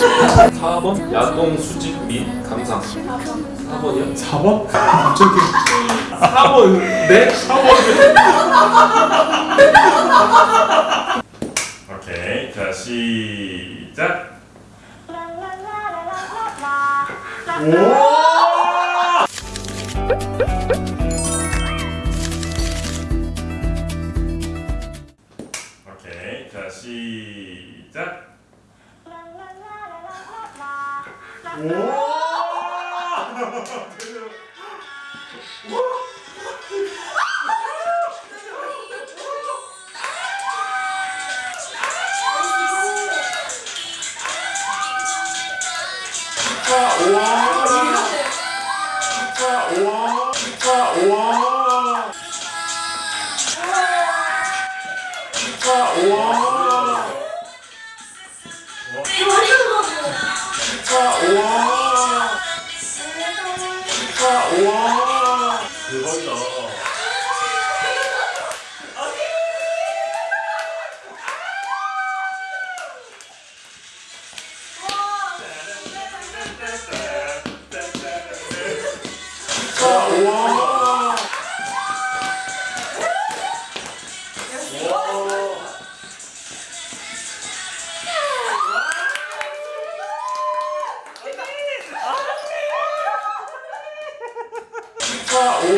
싶어요. 4번 야동 수집 및 감상 4번이요? 4번? 갑자기 4번 네? 4번 오케이 자 시작 오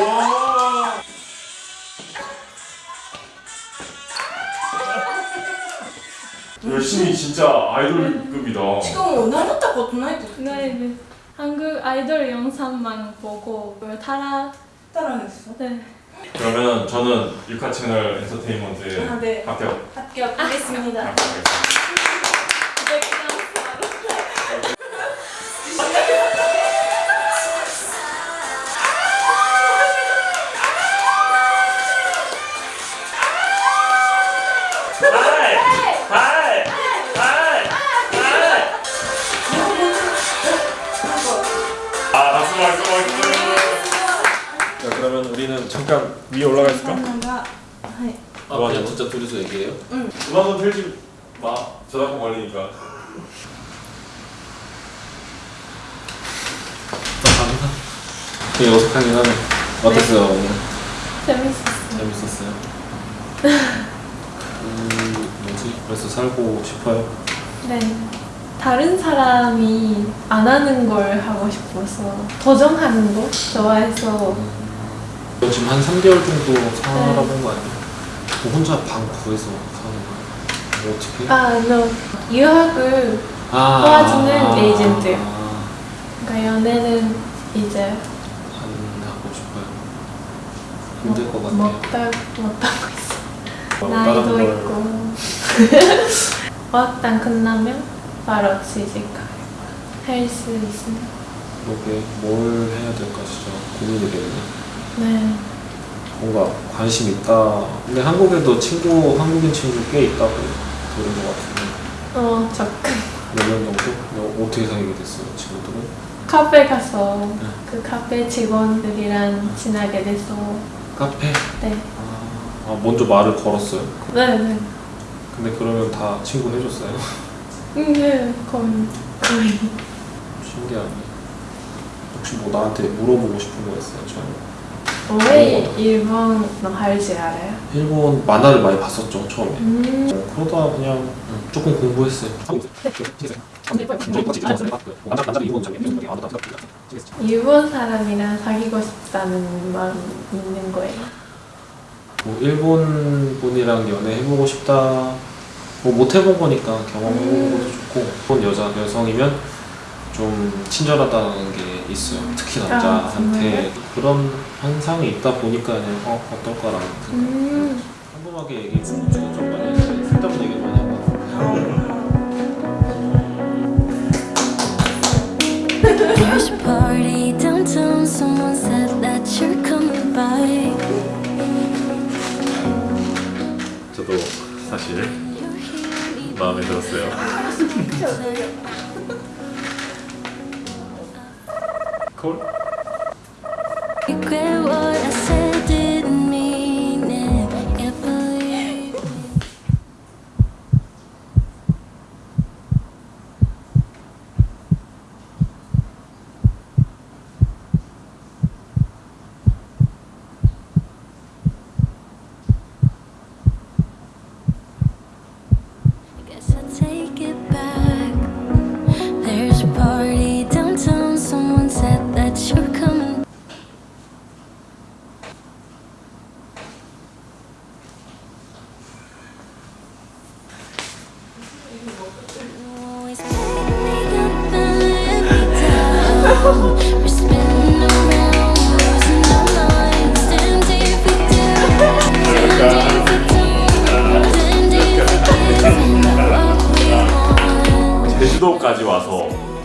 와. 열심히 진짜 아이돌급이다. 지금 오나르타 것도나이도. 네, 네. 한국 아이돌 영상만 보고 따라 따라했어. 네. 그러면 저는 유카 채널 엔터테인먼트에 아, 네. 합격. 합격하겠습니다. 합격. 위에 올라가 있을까? が아 그냥 진짜 둘이서 얘기해요? 음악은 틀지 마 저작권 걸리니까 되게 어색하긴 하네 어땠어요 오늘? 재밌었어요. 재밌었어요? 음 뭐지? 그래서 살고 싶어요? 네. 다른 사람이 안 하는 걸 하고 싶어서 도전하는 거 좋아해서 지금 한 3개월 정도 살아본 거 아니에요? 뭐 혼자 방 구해서 사는 거야? 뭐 어떻게? 아, no. 유학을 아, 도와주는 아, 에이전트요. 아, 그러니까 연애는 이제 안 하고 싶어요 힘들 것 같아요 못하 못하고 있어. 어, 나이도 걸 있고 어학당 끝나면 바로 취직할 수 있습니다. 그렇게 뭘 해야 될까 진짜 고민이 되네 네. 뭔가 관심 있다 근데 한국에도 친구 한국인 친구 꽤 있다고 들은 것 같은데 어 조금 몇명 정도? 어, 어떻게 사귀게 됐어요 친구들은? 카페 가서 네. 그 카페 직원들이랑 친하게 돼서 카페? 네. 아, 아, 먼저 말을 걸었어요? 네, 네. 근데 그러면 다 친구 해줬어요? 음, 네, 거의 거의. 신기하네 혹시 뭐 나한테 물어보고 싶은 거 있어요? 저는 왜 일본어 할지 알아요? 일본 만화를 많이 봤었죠 처음에 음. 어, 그러다 그냥 조금 공부했어요 일본 사람이랑 사귀고 싶다는 마음 있는 거예요. 뭐 일본 분이랑 연애해보고 싶다 뭐 못 해본 거니까 경험해보는 것도 좋고 일본 여자 여성이면 좀 친절하다는 게 있어요 특히 아, 남자한테 정말요? 그런 현상이 있다 보니까 그냥 어 어떨까라는 생각 음. 평범하게 얘기해 좀 많이 했어요 쓸데없는 얘기 많이 by. 저도 사실 마음에 들었어요 콜?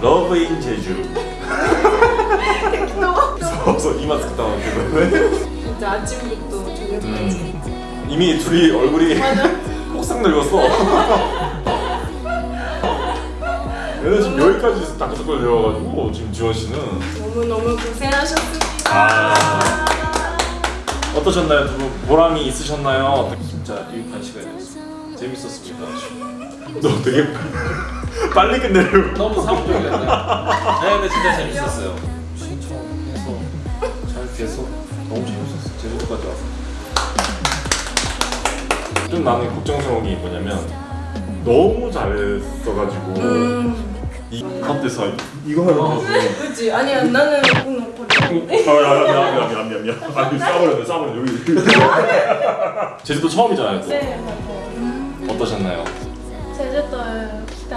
Love in 제주. 그래서 이마 쓱 나오는데 진짜 아침부터 저녁까지. 이미 둘이 얼굴이 폭삭 늙었어. 얘는 지금 여기까지 다크서클 되어가지고 지금 지원 씨는 너무너무 고생하셨습니다. 아. 어떠셨나요? 두 분 보람이 있으셨나요? 진짜 유익한 시간이었어요. 재밌었습니다. 너 되게 빨리 끝내려고. 너무 상업적이었네. 네, 근데 진짜 재밌었어요. 신청해서 잘 돼서 너무 재밌었어. 제주도까지 와서. 좀 나는 걱정스러운 게 뭐냐면 너무 잘했어가지고 음, 이 컨테서 이거 하려고 그치? 아니야, 나는 오늘 버려. 아, 미안, 미안, 미안, 미안, 미안. 아니, 싸버렸네, 싸버렸네, 여기. 제주도 처음이잖아요, 또. 네, 맞아요. 어떠셨나요? 제주도 来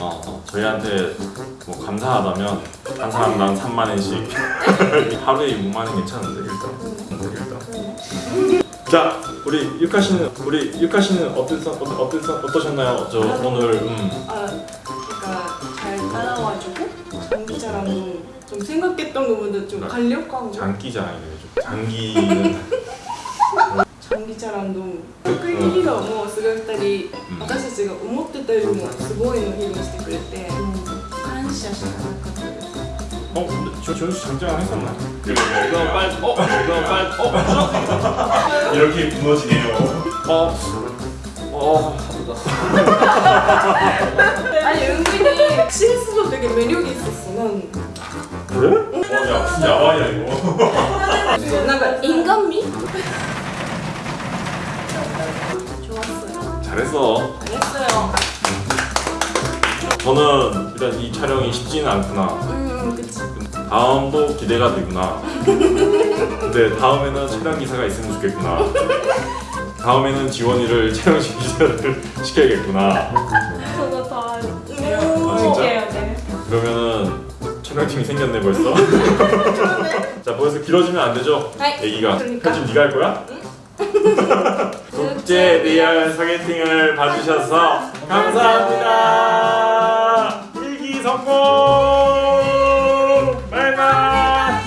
어, 어, 저희한테 뭐 감사하다면 한 사람당 3만 원씩. 하루에 6만 원 괜찮은데 일단. 일단. 자 우리 유카 씨는 우리 유카 씨는 어땠어 어떠, 어땠어 어떠셨나요? 저 오늘 음. 아, 그러니까 잘 따라와주고 장기자랑도 좀 생각했던 것보다 좀 가려고 장기자랑이래요 좀. 장기는 チャランド得意披露もすごい2人、うん私たちが思ってたよりもすごいの披露してくれて、感謝しかなかったです 어 근데 저 저는 장자랑 했었나 그럼 빨리, 어, 그럼 빨리, 어, 이렇게 무너지네요 어, 어, 하다. 아니 은근히 실수도 되게 매력이 있었어 난 그래? 어야 진짜 야와야 이거 뭔가 인간미? 좋았어요. 잘했어. 잘했어요. 저는 일단 이 촬영이 쉽지는 않구나. 음, 다음도 기대가 되구나. 근데 다음에는 촬영 기사가 있으면 좋겠구나. 다음에는 지원이를 촬영 기사를 시켜야겠구나. 저도 다 응원해요. 아, 네. 그러면은 촬영팀이 생겼네 벌써. 자 벌써 길어지면 안 되죠? 네. 얘기가. 그러니까. 편집 네가 할 거야? 응? 국제 리얼 소개팅을 봐주셔서 감사합니다 일기 성공 bye bye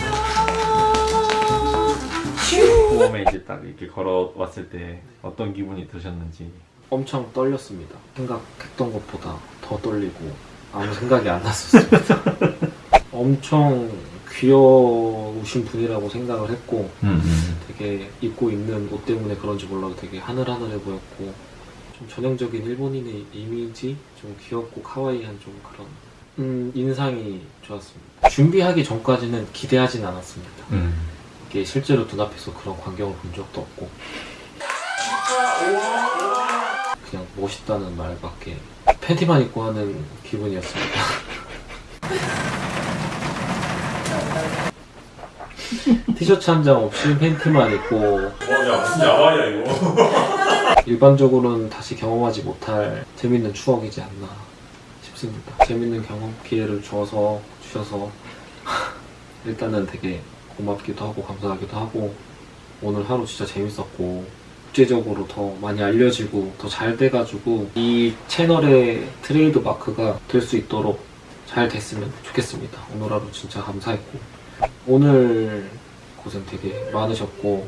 처음에 이제 딱 이렇게 걸어왔을 때 어떤 기분이 드셨는지 엄청 떨렸습니다. 생각했던 것보다 더 떨리고 아무 생각이 안 났었습니다. 엄청 귀여우신 분이라고 생각을 했고 되게 입고 있는 옷 때문에 그런지 몰라도 되게 하늘하늘해 보였고 좀 전형적인 일본인의 이미지 좀 귀엽고 카와이한 좀 그런 음, 인상이 좋았습니다. 준비하기 전까지는 기대하진 않았습니다. 이게 실제로 눈앞에서 그런 광경을 본 적도 없고 그냥 멋있다는 말밖에 팬티만 입고 하는 기분이었습니다. 티셔츠 한 장 없이 팬티만 입고. 어야 무슨 야와야 이거. 일반적으로는 다시 경험하지 못할 재밌는 추억이지 않나 싶습니다. 재밌는 경험 기회를 줘서 주셔서 일단은 되게 고맙기도 하고 감사하기도 하고 오늘 하루 진짜 재밌었고 국제적으로 더 많이 알려지고 더 잘 돼가지고 이 채널의 트레이드 마크가 될 수 있도록 잘 됐으면 좋겠습니다. 오늘 하루 진짜 감사했고. 오늘 고생 되게 많으셨고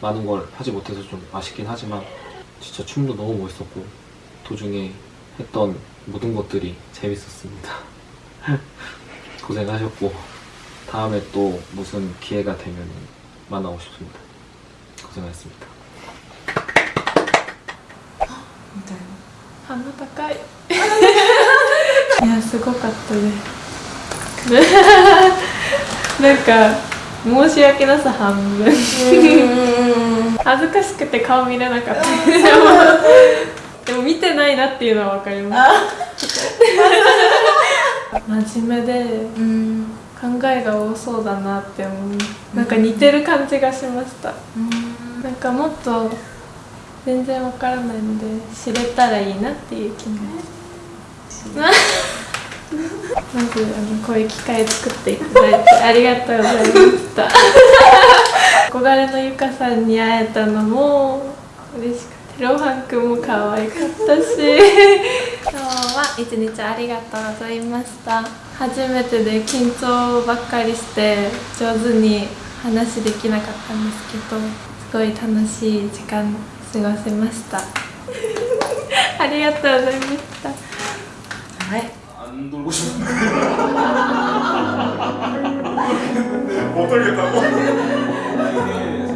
많은 걸 하지 못해서 좀 아쉽긴 하지만 진짜 춤도 너무 멋있었고 도중에 했던 모든 것들이 재밌었습니다. 고생하셨고 다음에 또 무슨 기회가 되면 만나고 싶습니다. 고생하셨습니다. 감사합니다 いや、すごかったです。ね なんか、申し訳なさ半分。恥ずかしくて顔見れなかった。でも、でも見てないなっていうのはわかります。真面目でうん考えが多そうだなって思うなんか似てる感じがしましたなんかもっと全然わからないので知れたらいいなっていう気持ちまずあのこういう機会作っていただいてありがとうございました。憧れのゆかさんに会えたのも嬉しくてロハンくんも可愛かったし。今日は一日ありがとうございました。初めてで緊張ばっかりして上手に話できなかったんですけどすごい楽しい時間過ごせました。ありがとうございました はい안 돌고 싶은데 못 돌겠다고?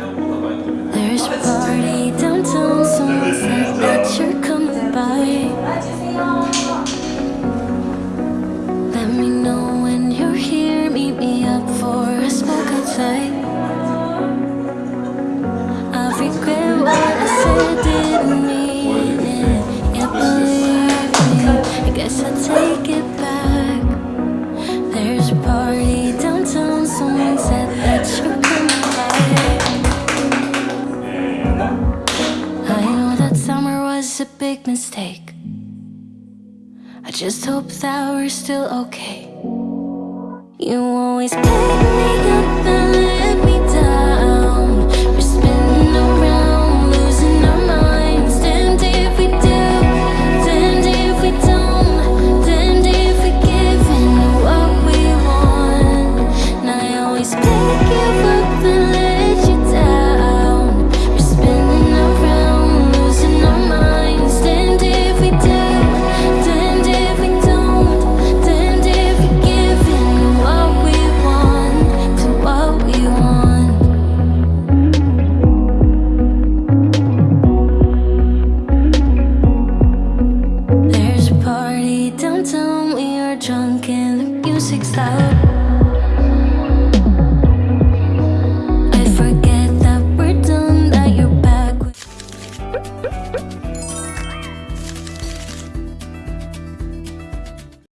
just hope that we're still okay. You always pick me up